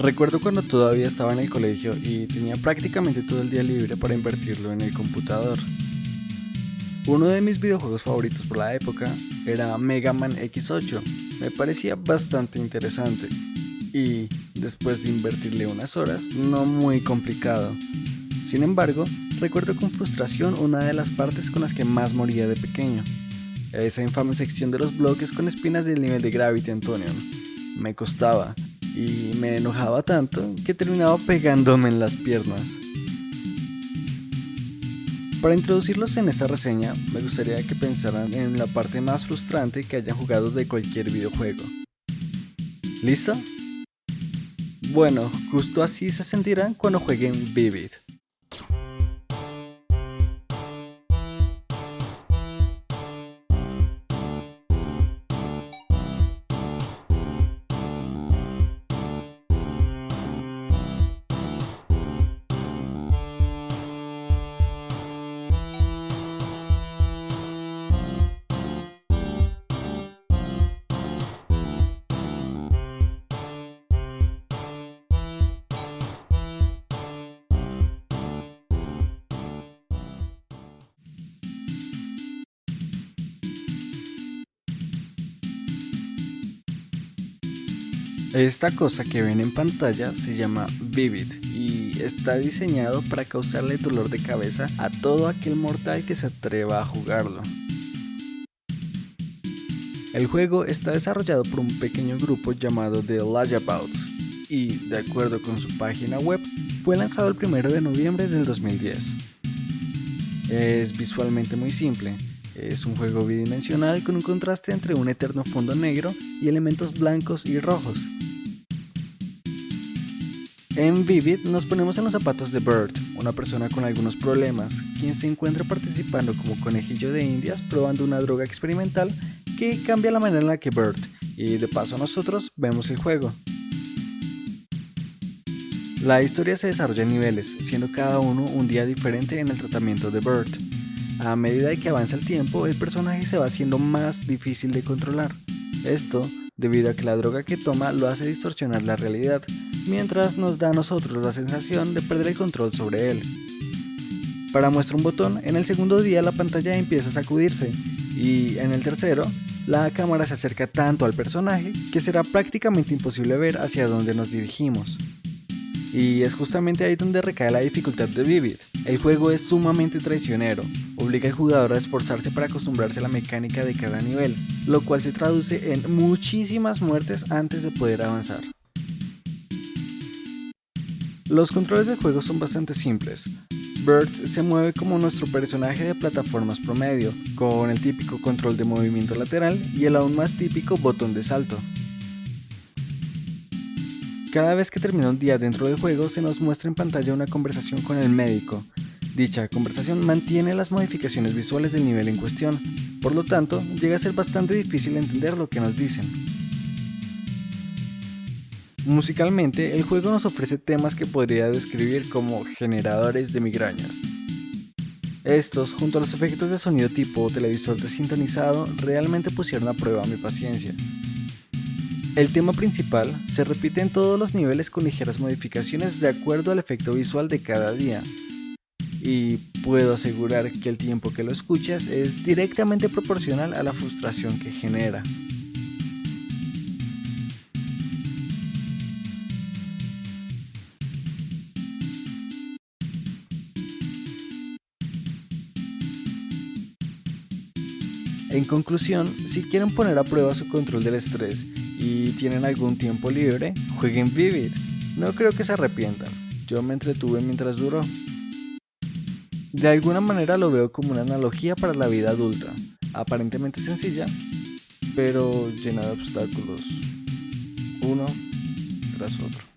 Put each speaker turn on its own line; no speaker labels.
Recuerdo cuando todavía estaba en el colegio y tenía prácticamente todo el día libre para invertirlo en el computador. Uno de mis videojuegos favoritos por la época era Mega Man X8. Me parecía bastante interesante y, después de invertirle unas horas, no muy complicado. Sin embargo, recuerdo con frustración una de las partes con las que más moría de pequeño. Esa infame sección de los bloques con espinas del nivel de Gravity Antonion. Me costaba, y me enojaba tanto que terminaba pegándome en las piernas. Para introducirlos en esta reseña, me gustaría que pensaran en la parte más frustrante que hayan jugado de cualquier videojuego. ¿Listo? Bueno, justo así se sentirán cuando jueguen Vivid. Esta cosa que ven en pantalla se llama Vivid y está diseñado para causarle dolor de cabeza a todo aquel mortal que se atreva a jugarlo. El juego está desarrollado por un pequeño grupo llamado The Layabouts y, de acuerdo con su página web, fue lanzado el 1 de noviembre del 2010. Es visualmente muy simple, es un juego bidimensional con un contraste entre un eterno fondo negro y elementos blancos y rojos. En Vivid nos ponemos en los zapatos de Bert, una persona con algunos problemas, quien se encuentra participando como conejillo de indias probando una droga experimental que cambia la manera en la que Bert, y de paso nosotros, vemos el juego. La historia se desarrolla en niveles, siendo cada uno un día diferente en el tratamiento de Bert. A medida que avanza el tiempo, el personaje se va haciendo más difícil de controlar. Esto debido a que la droga que toma lo hace distorsionar la realidad, mientras nos da a nosotros la sensación de perder el control sobre él. Para muestra un botón, en el segundo día la pantalla empieza a sacudirse, y en el tercero, la cámara se acerca tanto al personaje que será prácticamente imposible ver hacia dónde nos dirigimos. Y es justamente ahí donde recae la dificultad de Vivid. El juego es sumamente traicionero, obliga al jugador a esforzarse para acostumbrarse a la mecánica de cada nivel, lo cual se traduce en muchísimas muertes antes de poder avanzar. Los controles del juego son bastante simples. Bert se mueve como nuestro personaje de plataformas promedio, con el típico control de movimiento lateral y el aún más típico botón de salto. Cada vez que termina un día dentro del juego se nos muestra en pantalla una conversación con el médico. Dicha conversación mantiene las modificaciones visuales del nivel en cuestión, por lo tanto llega a ser bastante difícil entender lo que nos dicen. Musicalmente, el juego nos ofrece temas que podría describir como generadores de migraña. Estos, junto a los efectos de sonido tipo televisor desintonizado, realmente pusieron a prueba mi paciencia. El tema principal se repite en todos los niveles con ligeras modificaciones de acuerdo al efecto visual de cada día. Y puedo asegurar que el tiempo que lo escuchas es directamente proporcional a la frustración que genera. En conclusión, si quieren poner a prueba su control del estrés y tienen algún tiempo libre, jueguen Vivid. No creo que se arrepientan. Yo me entretuve mientras duró. De alguna manera lo veo como una analogía para la vida adulta, aparentemente sencilla, pero llena de obstáculos, uno tras otro.